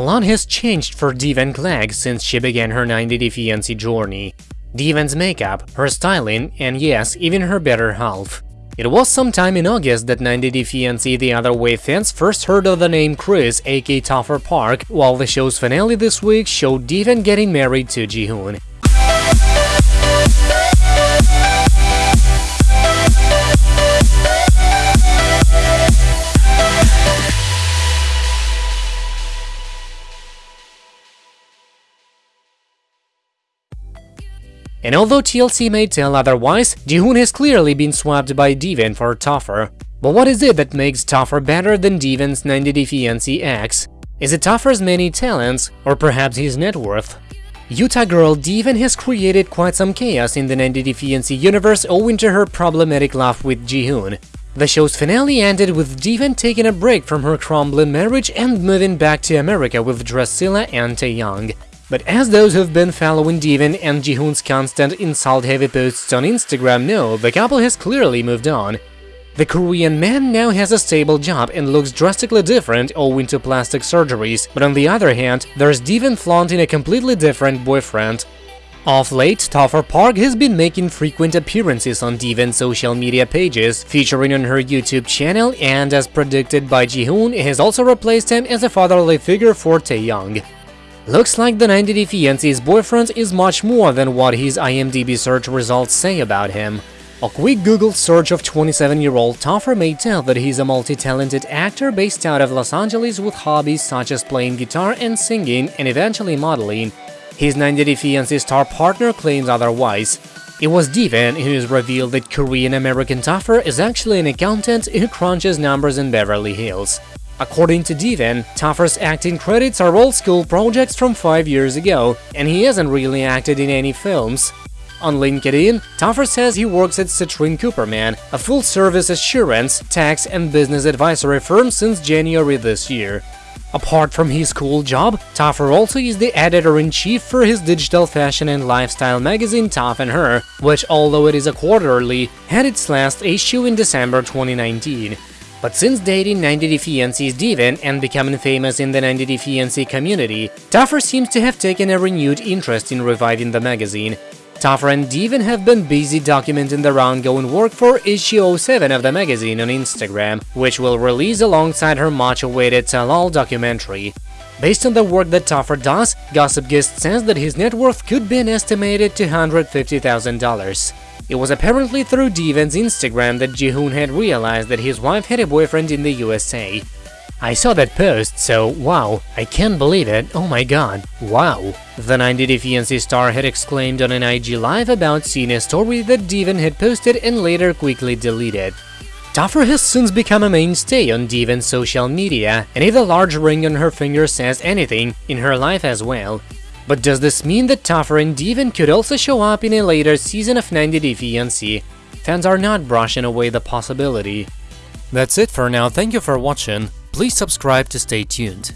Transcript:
Lot has changed for Deavan Clegg since she began her 90-day fiancé journey. Deavan's makeup, her styling, and yes, even her better half. It was sometime in August that 90-day fiancé The Other Way fans first heard of the name Chris aka Topher Park, while the show's finale this week showed Deavan getting married to Jihoon. And although TLC may tell otherwise, Jihoon has clearly been swapped by Deavan for Topher. But what is it that makes Topher better than Deavan's 90-day fiancé ex? Is it Topher's many talents, or perhaps his net worth? Utah girl Deavan has created quite some chaos in the 90-day fiancé universe owing to her problematic love with Jihoon. The show's finale ended with Deavan taking a break from her crumbling marriage and moving back to America with Drascilla and Taeyang. But as those who've been following Deavan and Jihoon's constant insult-heavy posts on Instagram know, the couple has clearly moved on. The Korean man now has a stable job and looks drastically different owing to plastic surgeries, but on the other hand, there's Deavan flaunting a completely different boyfriend. Off late, Topher Park has been making frequent appearances on Deavan's social media pages, featuring on her YouTube channel, and as predicted by Jihoon, has also replaced him as a fatherly figure for Taeyang. Looks like the 90-day fiancé's boyfriend is much more than what his IMDb search results say about him. A quick Google search of 27-year-old Topher may tell that he's a multi-talented actor based out of Los Angeles with hobbies such as playing guitar and singing and eventually modeling. His 90-day fiancé star partner claims otherwise. It was Deavan who has revealed that Korean-American Topher is actually an accountant who crunches numbers in Beverly Hills. According to Deavan, Topher's acting credits are old school projects from 5 years ago, and he hasn't really acted in any films. On LinkedIn, Topher says he works at Citrin Cooperman, a full-service assurance, tax and business advisory firm since January this year. Apart from his cool job, Topher also is the editor-in-chief for his digital fashion and lifestyle magazine Top and Her, which, although it is a quarterly, had its last issue in December 2019. But since dating 90 Fiancé's Deavan and becoming famous in the 90 Fiancé community, Topher seems to have taken a renewed interest in reviving the magazine. Topher and Deavan have been busy documenting their ongoing work for issue 07 of the magazine on Instagram, which will release alongside her much-awaited Tell All documentary. Based on the work that Topher does, Gossip Gist says that his net worth could be an estimated $250,000. It was apparently through Deavan's Instagram that Jihoon had realized that his wife had a boyfriend in the USA. I saw that post, so wow, I can't believe it, oh my god, wow. The 90 Day Fiancé star had exclaimed on an IG live about seeing a story that Deavan had posted and later quickly deleted. Topher has since become a mainstay on Deavan's social media, and if the large ring on her finger says anything, in her life as well. But does this mean that Topher and Deavan could also show up in a later season of 90 Day Fiancé? Fans are not brushing away the possibility. That's it for now, thank you for watching, please subscribe to stay tuned.